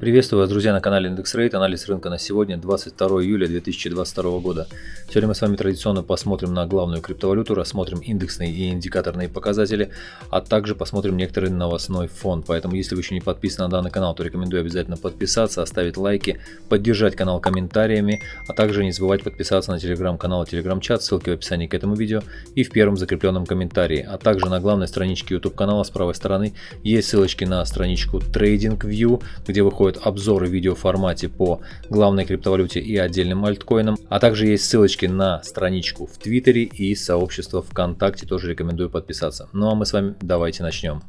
Приветствую вас, друзья, на канале Индекс Рейт. Анализ рынка на сегодня, 22 июля 2022 года. Сегодня мы с вами традиционно посмотрим на главную криптовалюту, рассмотрим индексные и индикаторные показатели, а также посмотрим некоторый новостной фон. Поэтому, если вы еще не подписаны на данный канал, то рекомендую обязательно подписаться, оставить лайки, поддержать канал комментариями, а также не забывать подписаться на телеграм-канал и телеграм-чат, ссылки в описании к этому видео и в первом закрепленном комментарии. А также на главной страничке YouTube канала с правой стороны есть ссылочки на страничку TradingView, где выходит выходят обзоры в видеоформате по главной криптовалюте и отдельным альткоинам, а также есть ссылочки на страничку в Твиттере и сообщество ВКонтакте, тоже рекомендую подписаться. Ну а мы с вами давайте начнем.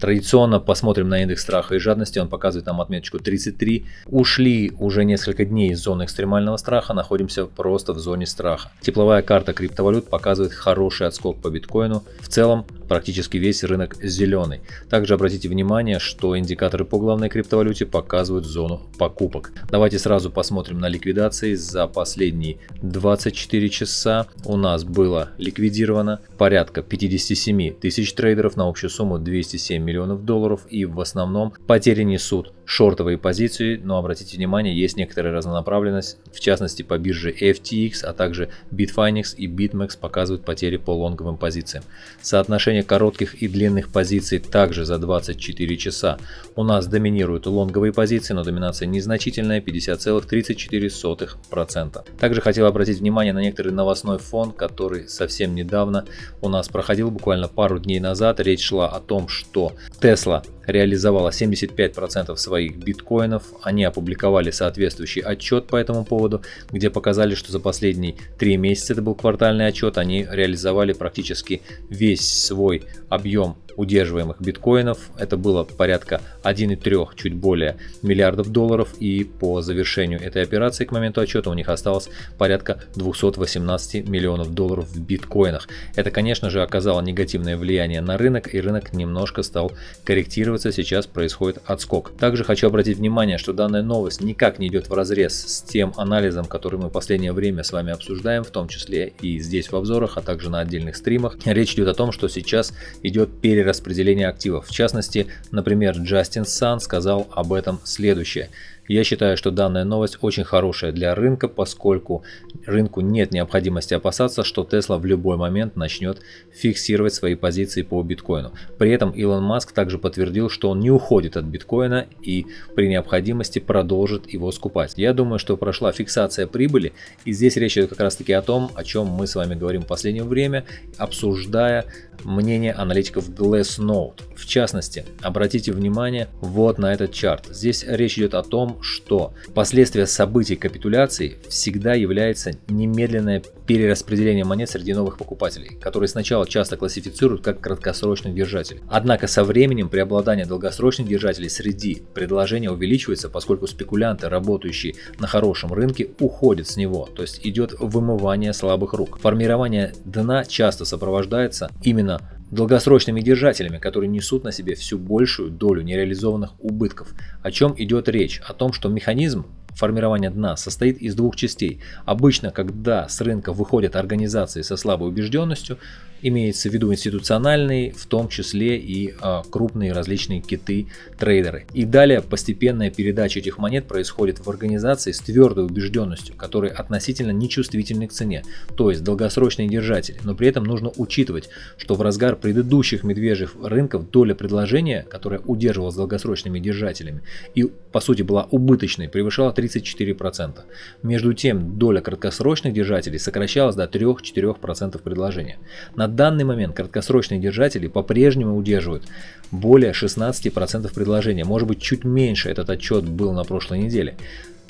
Традиционно посмотрим на индекс страха и жадности, он показывает нам отметочку 33. Ушли уже несколько дней из зоны экстремального страха, находимся просто в зоне страха. Тепловая карта криптовалют показывает хороший отскок по биткоину. В целом практически весь рынок зеленый. Также обратите внимание, что индикаторы по главной криптовалюте показывают зону покупок. Давайте сразу посмотрим на ликвидации. За последние 24 часа у нас было ликвидировано порядка 57 тысяч трейдеров на общую сумму 207 миллионов долларов и в основном потери несут шортовые позиции, но обратите внимание, есть некоторая разнонаправленность, в частности по бирже FTX, а также Bitfinex и BitMEX показывают потери по лонговым позициям. Соотношение коротких и длинных позиций также за 24 часа. У нас доминируют лонговые позиции, но доминация незначительная 50,34%. Также хотел обратить внимание на некоторый новостной фон, который совсем недавно у нас проходил, буквально пару дней назад. Речь шла о том, что Tesla реализовала 75% своих биткоинов. Они опубликовали соответствующий отчет по этому поводу, где показали, что за последние 3 месяца, это был квартальный отчет, они реализовали практически весь свой объем удерживаемых биткоинов. Это было порядка 1,3, чуть более миллиардов долларов. И по завершению этой операции к моменту отчета у них осталось порядка 218 миллионов долларов в биткоинах. Это, конечно же, оказало негативное влияние на рынок, и рынок немножко стал корректироваться. Сейчас происходит отскок. Также хочу обратить внимание, что данная новость никак не идет в разрез с тем анализом, который мы в последнее время с вами обсуждаем, в том числе и здесь в обзорах, а также на отдельных стримах. Речь идет о том, что сейчас идет перерыв распределения активов. В частности, например, Джастин Сан сказал об этом следующее. Я считаю, что данная новость очень хорошая для рынка, поскольку рынку нет необходимости опасаться, что Tesla в любой момент начнет фиксировать свои позиции по биткоину. При этом Илон Маск также подтвердил, что он не уходит от биткоина и при необходимости продолжит его скупать. Я думаю, что прошла фиксация прибыли и здесь речь идет как раз таки о том, о чем мы с вами говорим в последнее время, обсуждая мнение аналитиков Glassnode. В частности, обратите внимание вот на этот чарт. Здесь речь идет о том, что последствия событий капитуляции всегда является немедленное перераспределение монет среди новых покупателей, которые сначала часто классифицируют как краткосрочных держателей. Однако со временем преобладание долгосрочных держателей среди предложения увеличивается, поскольку спекулянты, работающие на хорошем рынке, уходят с него, то есть идет вымывание слабых рук. Формирование дна часто сопровождается именно долгосрочными держателями, которые несут на себе всю большую долю нереализованных убытков. О чем идет речь? О том, что механизм формирования дна состоит из двух частей. Обычно, когда с рынка выходят организации со слабой убежденностью, имеется в виду институциональные, в том числе и а, крупные различные киты-трейдеры. И далее постепенная передача этих монет происходит в организации с твердой убежденностью, которые относительно нечувствительны к цене, то есть долгосрочные держатели. Но при этом нужно учитывать, что в разгар предыдущих медвежьих рынков доля предложения, которая удерживалась долгосрочными держателями и по сути была убыточной, превышала 30 34%. Между тем, доля краткосрочных держателей сокращалась до 3-4% предложения. На данный момент краткосрочные держатели по-прежнему удерживают более 16% предложения, может быть чуть меньше этот отчет был на прошлой неделе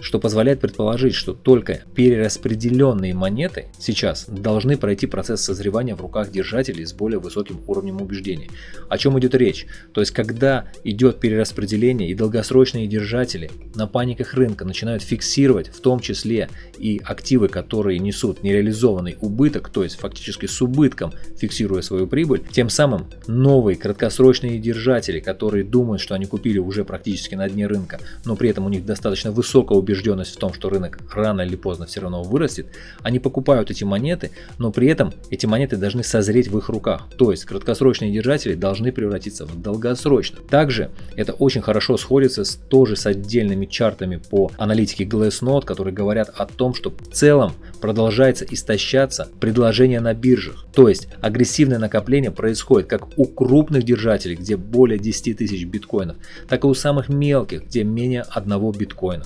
что позволяет предположить, что только перераспределенные монеты сейчас должны пройти процесс созревания в руках держателей с более высоким уровнем убеждений. О чем идет речь? То есть, когда идет перераспределение и долгосрочные держатели на паниках рынка начинают фиксировать в том числе и активы, которые несут нереализованный убыток, то есть фактически с убытком фиксируя свою прибыль, тем самым новые краткосрочные держатели, которые думают, что они купили уже практически на дне рынка, но при этом у них достаточно высокая убежденность в том, что рынок рано или поздно все равно вырастет, они покупают эти монеты, но при этом эти монеты должны созреть в их руках. То есть краткосрочные держатели должны превратиться в долгосрочных. Также это очень хорошо сходится с, тоже с отдельными чартами по аналитике Glassnode, которые говорят о том, что в целом продолжается истощаться предложение на биржах. То есть агрессивное накопление происходит как у крупных держателей, где более 10 тысяч биткоинов, так и у самых мелких, где менее одного биткоина.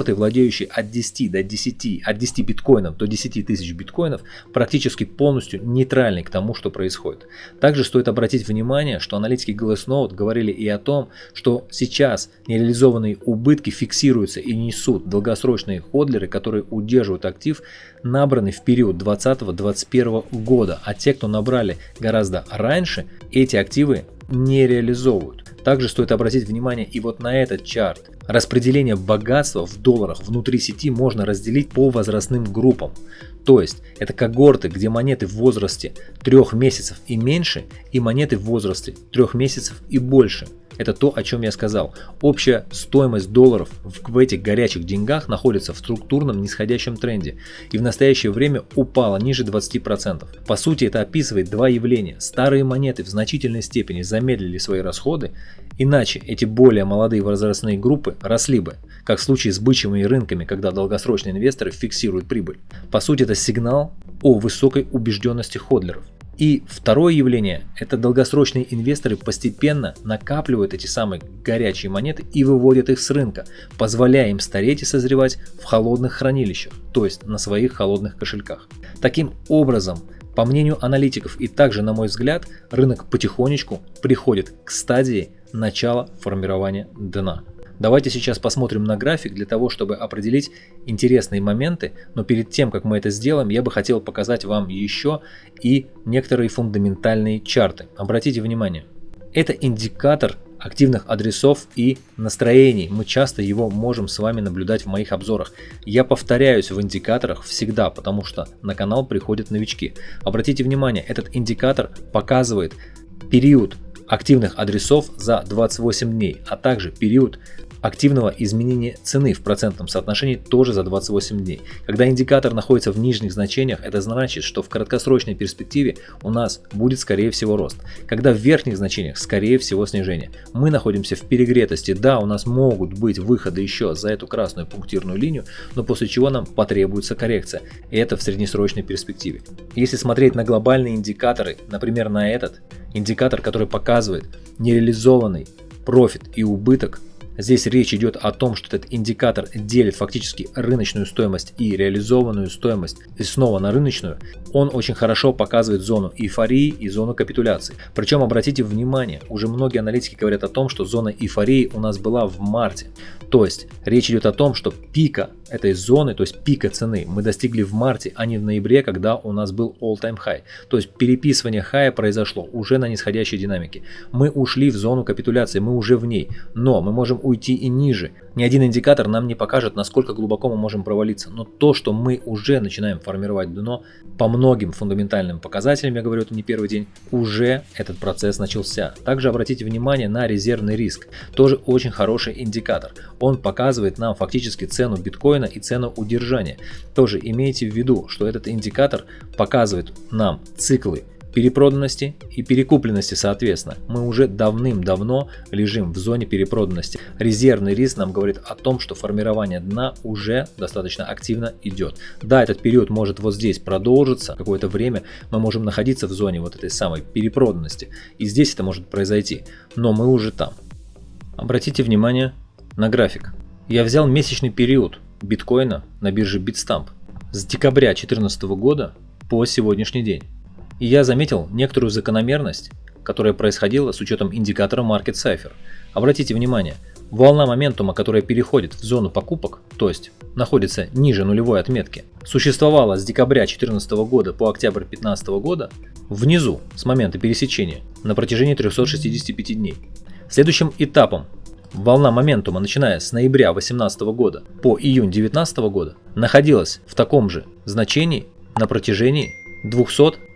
Когорты, владеющие от 10 до 10, от 10 биткоинов до 10 тысяч биткоинов, практически полностью нейтральны к тому, что происходит. Также стоит обратить внимание, что аналитики Glassnode говорили и о том, что сейчас нереализованные убытки фиксируются и несут долгосрочные ходлеры, которые удерживают актив, набранный в период 2020-2021 года, а те, кто набрали гораздо раньше, эти активы не реализовывают. Также стоит обратить внимание и вот на этот чарт. Распределение богатства в долларах внутри сети можно разделить по возрастным группам. То есть это когорты, где монеты в возрасте 3 месяцев и меньше и монеты в возрасте 3 месяцев и больше. Это то, о чем я сказал. Общая стоимость долларов в этих горячих деньгах находится в структурном нисходящем тренде и в настоящее время упала ниже 20%. По сути это описывает два явления. Старые монеты в значительной степени замедлили свои расходы, иначе эти более молодые возрастные группы росли бы, как в случае с бычьими рынками, когда долгосрочные инвесторы фиксируют прибыль. По сути это сигнал о высокой убежденности ходлеров. И второе явление – это долгосрочные инвесторы постепенно накапливают эти самые горячие монеты и выводят их с рынка, позволяя им стареть и созревать в холодных хранилищах, то есть на своих холодных кошельках. Таким образом, по мнению аналитиков и также на мой взгляд, рынок потихонечку приходит к стадии начала формирования дна. Давайте сейчас посмотрим на график для того, чтобы определить интересные моменты, но перед тем, как мы это сделаем, я бы хотел показать вам еще и некоторые фундаментальные чарты. Обратите внимание, это индикатор активных адресов и настроений. Мы часто его можем с вами наблюдать в моих обзорах. Я повторяюсь в индикаторах всегда, потому что на канал приходят новички. Обратите внимание, этот индикатор показывает период активных адресов за 28 дней, а также период активного изменения цены в процентном соотношении тоже за 28 дней. Когда индикатор находится в нижних значениях, это значит, что в краткосрочной перспективе у нас будет скорее всего рост. Когда в верхних значениях, скорее всего снижение. Мы находимся в перегретости, да, у нас могут быть выходы еще за эту красную пунктирную линию, но после чего нам потребуется коррекция. И это в среднесрочной перспективе. Если смотреть на глобальные индикаторы, например на этот, индикатор, который показывает нереализованный профит и убыток Здесь речь идет о том, что этот индикатор делит фактически рыночную стоимость и реализованную стоимость и снова на рыночную. Он очень хорошо показывает зону эйфории и зону капитуляции. Причем обратите внимание, уже многие аналитики говорят о том, что зона эйфории у нас была в марте. То есть речь идет о том, что пика этой зоны, то есть пика цены, мы достигли в марте, а не в ноябре, когда у нас был all-time high. То есть переписывание хая произошло уже на нисходящей динамике. Мы ушли в зону капитуляции, мы уже в ней, но мы можем уйти и ниже. Ни один индикатор нам не покажет, насколько глубоко мы можем провалиться, но то, что мы уже начинаем формировать дно, по многим фундаментальным показателям, я говорю это не первый день, уже этот процесс начался. Также обратите внимание на резервный риск, тоже очень хороший индикатор. Он показывает нам фактически цену биткоина и цену удержания. Тоже имейте в виду, что этот индикатор показывает нам циклы перепроданности и перекупленности соответственно. Мы уже давным-давно лежим в зоне перепроданности. Резервный риск нам говорит о том, что формирование дна уже достаточно активно идет. Да, этот период может вот здесь продолжиться какое-то время, мы можем находиться в зоне вот этой самой перепроданности. И здесь это может произойти, но мы уже там. Обратите внимание на график. Я взял месячный период биткоина на бирже Bitstamp с декабря 2014 года по сегодняшний день. И я заметил некоторую закономерность, которая происходила с учетом индикатора Market Cipher. Обратите внимание, волна моментума, которая переходит в зону покупок, то есть находится ниже нулевой отметки, существовала с декабря 2014 года по октябрь 2015 года внизу с момента пересечения на протяжении 365 дней. Следующим этапом волна моментума, начиная с ноября 2018 года по июнь 2019 года, находилась в таком же значении на протяжении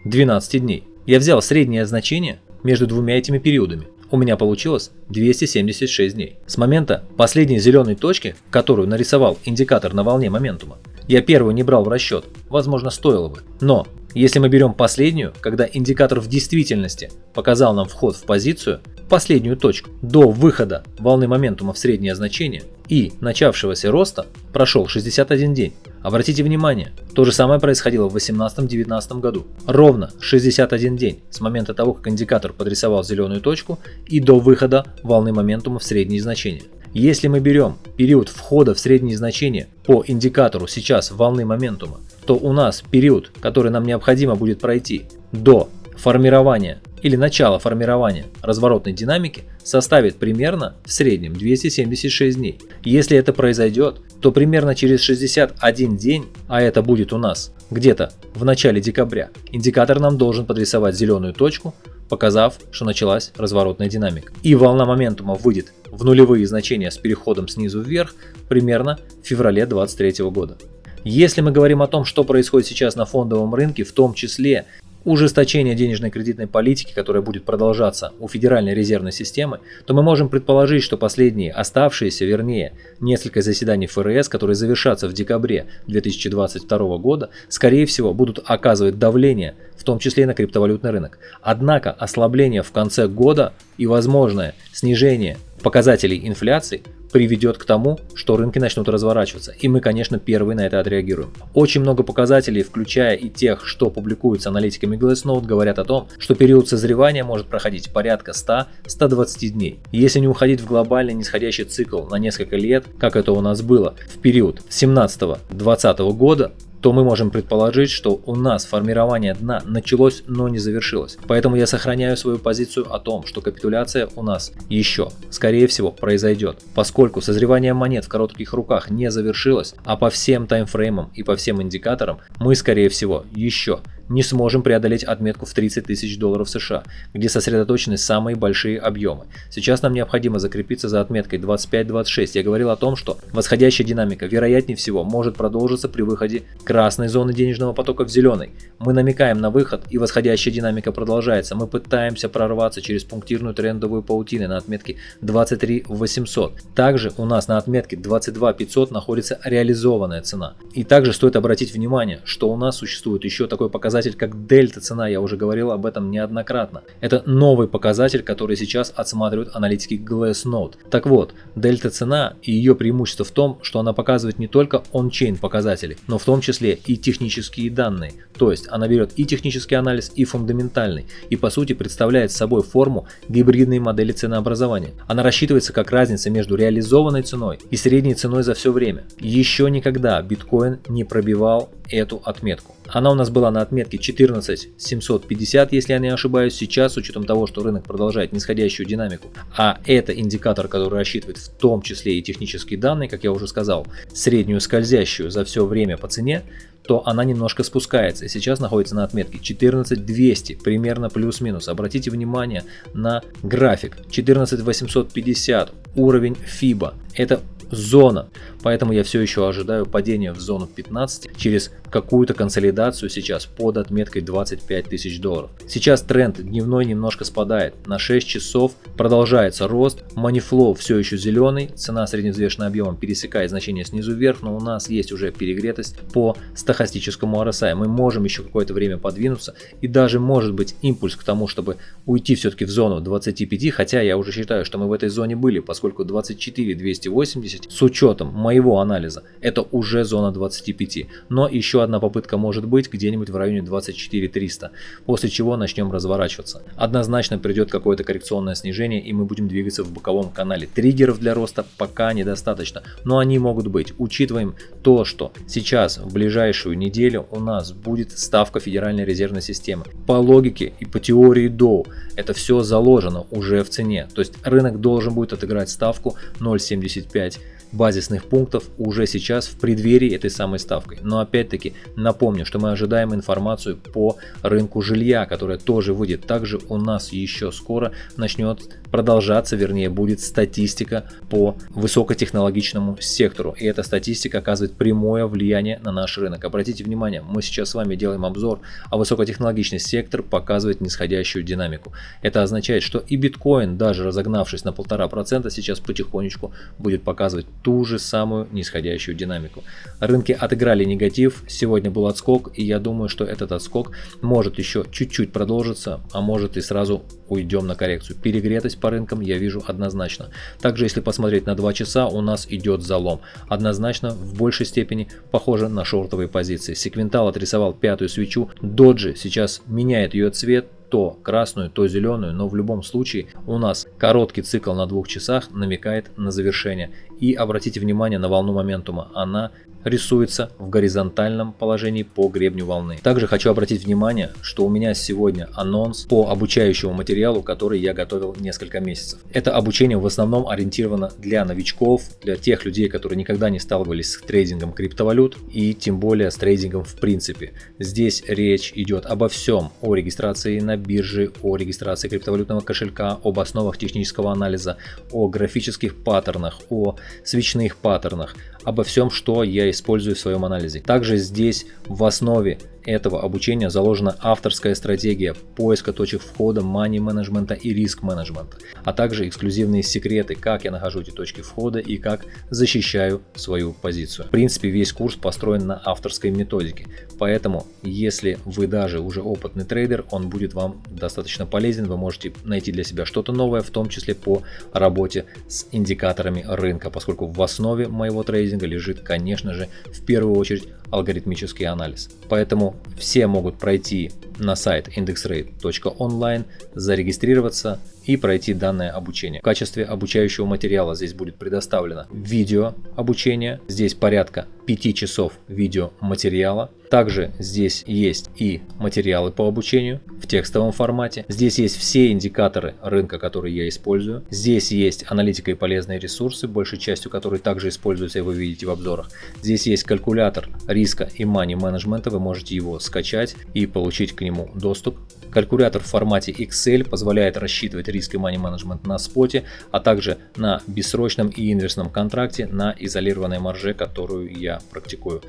212 дней. Я взял среднее значение между двумя этими периодами. у меня получилось 276 дней. С момента последней зеленой точки, которую нарисовал индикатор на волне моментума, я первую не брал в расчет, возможно стоило бы. Но если мы берем последнюю, когда индикатор в действительности показал нам вход в позицию, последнюю точку до выхода волны моментума в среднее значение и начавшегося роста прошел 61 день. Обратите внимание, то же самое происходило в 2018-2019 году. Ровно 61 день с момента того, как индикатор подрисовал зеленую точку и до выхода волны моментума в средние значения. Если мы берем период входа в средние значения по индикатору сейчас волны моментума, то у нас период, который нам необходимо будет пройти до формирования или начала формирования разворотной динамики составит примерно в среднем 276 дней. Если это произойдет, то примерно через 61 день, а это будет у нас где-то в начале декабря, индикатор нам должен подрисовать зеленую точку, показав, что началась разворотная динамика. И волна моментума выйдет в нулевые значения с переходом снизу вверх примерно в феврале 2023 года. Если мы говорим о том, что происходит сейчас на фондовом рынке, в том числе ужесточение денежной кредитной политики, которая будет продолжаться у Федеральной резервной системы, то мы можем предположить, что последние оставшиеся, вернее, несколько заседаний ФРС, которые завершатся в декабре 2022 года, скорее всего будут оказывать давление, в том числе и на криптовалютный рынок. Однако ослабление в конце года и возможное снижение показателей инфляции приведет к тому, что рынки начнут разворачиваться. И мы, конечно, первые на это отреагируем. Очень много показателей, включая и тех, что публикуются аналитиками Glassnode, говорят о том, что период созревания может проходить порядка 100-120 дней. Если не уходить в глобальный нисходящий цикл на несколько лет, как это у нас было в период 17-20 года, то мы можем предположить, что у нас формирование дна началось, но не завершилось. Поэтому я сохраняю свою позицию о том, что капитуляция у нас еще, скорее всего, произойдет, поскольку созревание монет в коротких руках не завершилось, а по всем таймфреймам и по всем индикаторам мы, скорее всего, еще не сможем преодолеть отметку в 30 тысяч долларов США, где сосредоточены самые большие объемы. Сейчас нам необходимо закрепиться за отметкой 25-26. Я говорил о том, что восходящая динамика вероятнее всего может продолжиться при выходе красной зоны денежного потока в зеленой. Мы намекаем на выход и восходящая динамика продолжается. Мы пытаемся прорваться через пунктирную трендовую паутину на отметке 23 800. Также у нас на отметке 22 500 находится реализованная цена. И также стоит обратить внимание, что у нас существует еще такой показатель показатель как дельта цена, я уже говорил об этом неоднократно. Это новый показатель, который сейчас отсматривают аналитики Glassnode. Так вот, дельта цена и ее преимущество в том, что она показывает не только он-чейн показатели, но в том числе и технические данные. То есть она берет и технический анализ, и фундаментальный, и по сути представляет собой форму гибридной модели ценообразования. Она рассчитывается как разница между реализованной ценой и средней ценой за все время. Еще никогда биткоин не пробивал эту отметку. Она у нас была на отметке 14750, если я не ошибаюсь, сейчас с учетом того, что рынок продолжает нисходящую динамику, а это индикатор, который рассчитывает в том числе и технические данные, как я уже сказал, среднюю скользящую за все время по цене, то она немножко спускается и сейчас находится на отметке 14200, примерно плюс-минус. Обратите внимание на график 14850, уровень FIBA. Это зона. Поэтому я все еще ожидаю падения в зону 15 через какую-то консолидацию сейчас под отметкой 25 тысяч долларов. Сейчас тренд дневной немножко спадает. На 6 часов продолжается рост. Манифлоу все еще зеленый. Цена средневзвешенным объемом пересекает значение снизу вверх, но у нас есть уже перегретость по стахастическому RSI. Мы можем еще какое-то время подвинуться и даже может быть импульс к тому, чтобы уйти все-таки в зону 25, хотя я уже считаю, что мы в этой зоне были, поскольку 24 280 с учетом моего анализа это уже зона 25. Но еще одна попытка может быть где-нибудь в районе 24 300, после чего начнем разворачиваться. Однозначно придет какое-то коррекционное снижение и мы будем двигаться в боковом канале. Триггеров для роста пока недостаточно, но они могут быть. Учитываем то, что сейчас в ближайшую неделю у нас будет ставка Федеральной резервной системы. По логике и по теории Доу это все заложено уже в цене. То есть рынок должен будет отыграть ставку 0.75 базисных пунктов уже сейчас в преддверии этой самой ставкой. Но опять-таки напомню, что мы ожидаем информацию по рынку жилья, которая тоже выйдет. Также у нас еще скоро начнет продолжаться, вернее будет статистика по высокотехнологичному сектору. И эта статистика оказывает прямое влияние на наш рынок. Обратите внимание, мы сейчас с вами делаем обзор, а высокотехнологичный сектор показывает нисходящую динамику. Это означает, что и биткоин, даже разогнавшись на полтора процента, сейчас потихонечку будет показывать ту же самую нисходящую динамику. Рынки отыграли негатив, сегодня был отскок, и я думаю, что этот отскок может еще чуть-чуть продолжиться, а может и сразу уйдем на коррекцию. Перегретость по рынкам я вижу однозначно. Также если посмотреть на 2 часа, у нас идет залом. Однозначно в большей степени похоже на шортовые позиции. Секвентал отрисовал пятую свечу, доджи сейчас меняет ее цвет, то красную, то зеленую, но в любом случае у нас короткий цикл на двух часах намекает на завершение. И обратите внимание на волну моментума, она рисуется в горизонтальном положении по гребню волны. Также хочу обратить внимание, что у меня сегодня анонс по обучающему материалу, который я готовил несколько месяцев. Это обучение в основном ориентировано для новичков, для тех людей, которые никогда не сталкивались с трейдингом криптовалют и тем более с трейдингом в принципе. Здесь речь идет обо всем, о регистрации на бирже, о регистрации криптовалютного кошелька, об основах технического анализа, о графических паттернах, о свечных паттернах, обо всем, что я использую в своем анализе. Также здесь в основе этого обучения заложена авторская стратегия поиска точек входа, мани менеджмента и риск менеджмента, а также эксклюзивные секреты, как я нахожу эти точки входа и как защищаю свою позицию. В принципе, весь курс построен на авторской методике, поэтому если вы даже уже опытный трейдер, он будет вам достаточно полезен, вы можете найти для себя что-то новое, в том числе по работе с индикаторами рынка, поскольку в основе моего трейдинга лежит, конечно же, в первую очередь алгоритмический анализ. Поэтому все могут пройти на сайт indexrate.online, зарегистрироваться и пройти данное обучение. В качестве обучающего материала здесь будет предоставлено видео обучение, здесь порядка 5 часов видео материала. Также здесь есть и материалы по обучению в текстовом формате. Здесь есть все индикаторы рынка, которые я использую. Здесь есть аналитика и полезные ресурсы, большей частью которые также используются и вы видите в обзорах. Здесь есть калькулятор риска и мани менеджмента, вы можете его скачать и получить к нему доступ. Калькулятор в формате Excel позволяет рассчитывать риск и money management на споте, а также на бессрочном и инверсном контракте на изолированной марже, которую я практикую.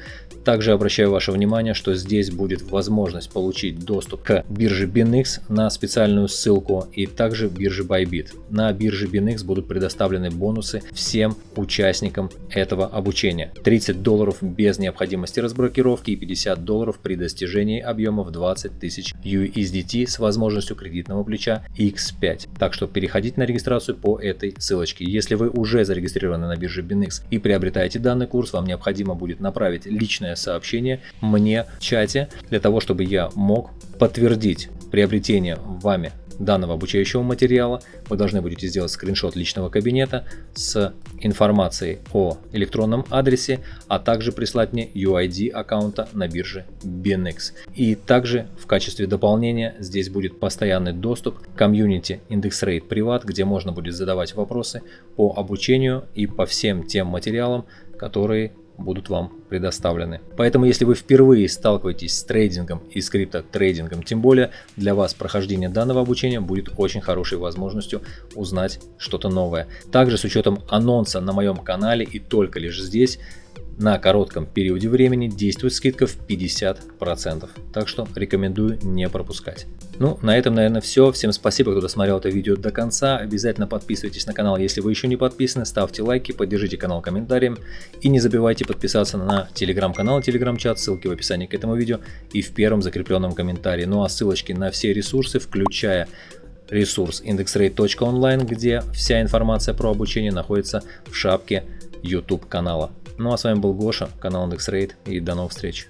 Также обращаю ваше внимание, что здесь будет возможность получить доступ к бирже BinX на специальную ссылку и также бирже Bybit. На бирже BinX будут предоставлены бонусы всем участникам этого обучения. 30 долларов без необходимости разблокировки и 50 долларов при достижении объема в 20 тысяч USDT с возможностью кредитного плеча X5. Так что переходите на регистрацию по этой ссылочке. Если вы уже зарегистрированы на бирже BinX и приобретаете данный курс, вам необходимо будет направить личное сообщение мне в чате, для того, чтобы я мог подтвердить приобретение вами данного обучающего материала. Вы должны будете сделать скриншот личного кабинета с информацией о электронном адресе, а также прислать мне UID аккаунта на бирже BinX. И также в качестве дополнения здесь будет постоянный доступ к комьюнити IndexRate Privat, где можно будет задавать вопросы по обучению и по всем тем материалам, которые будут вам предоставлены. Поэтому, если вы впервые сталкиваетесь с трейдингом и с криптотрейдингом, тем более для вас прохождение данного обучения будет очень хорошей возможностью узнать что-то новое. Также с учетом анонса на моем канале и только лишь здесь, на коротком периоде времени действует скидка в 50%. Так что рекомендую не пропускать. Ну, на этом, наверное, все. Всем спасибо, кто досмотрел это видео до конца. Обязательно подписывайтесь на канал, если вы еще не подписаны. Ставьте лайки, поддержите канал комментарием. И не забывайте подписаться на телеграм-канал, телеграм-чат, ссылки в описании к этому видео и в первом закрепленном комментарии. Ну а ссылочки на все ресурсы, включая ресурс indexrate.online, где вся информация про обучение находится в шапке YouTube канала. Ну а с вами был Гоша, канал IndexRate и до новых встреч.